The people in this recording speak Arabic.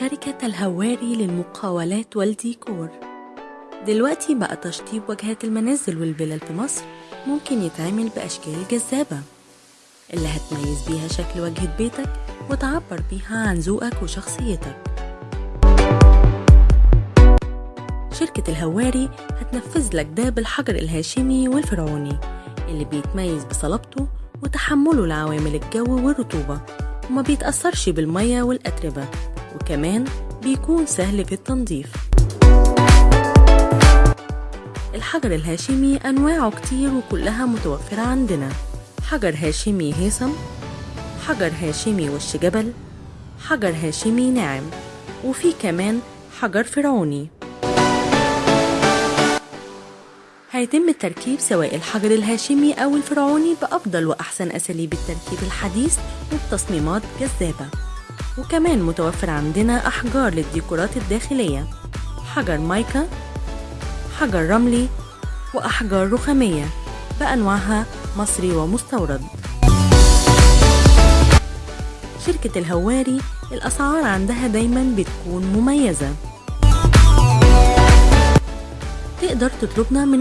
شركة الهواري للمقاولات والديكور. دلوقتي بقى تشطيب واجهات المنازل والفلل في مصر ممكن يتعمل بأشكال جذابة. اللي هتميز بيها شكل واجهة بيتك وتعبر بيها عن ذوقك وشخصيتك. شركة الهواري هتنفذ لك ده بالحجر الهاشمي والفرعوني اللي بيتميز بصلابته وتحمله لعوامل الجو والرطوبة وما بيتأثرش بالمية والأتربة. وكمان بيكون سهل في التنظيف. الحجر الهاشمي أنواعه كتير وكلها متوفرة عندنا. حجر هاشمي هيثم حجر هاشمي وش جبل حجر هاشمي ناعم وفي كمان حجر فرعوني. هيتم تركيب سواء الحجر الهاشمي أو الفرعوني بأفضل وأحسن أساليب التركيب الحديث وبتصميمات جذابة وكمان متوفر عندنا أحجار للديكورات الداخلية. حجر مايكا حجر رملي وأحجار رخامية بأنواعها مصري ومستورد. شركة الهواري الأسعار عندها دايما بتكون مميزة. تقدر تطلبنا من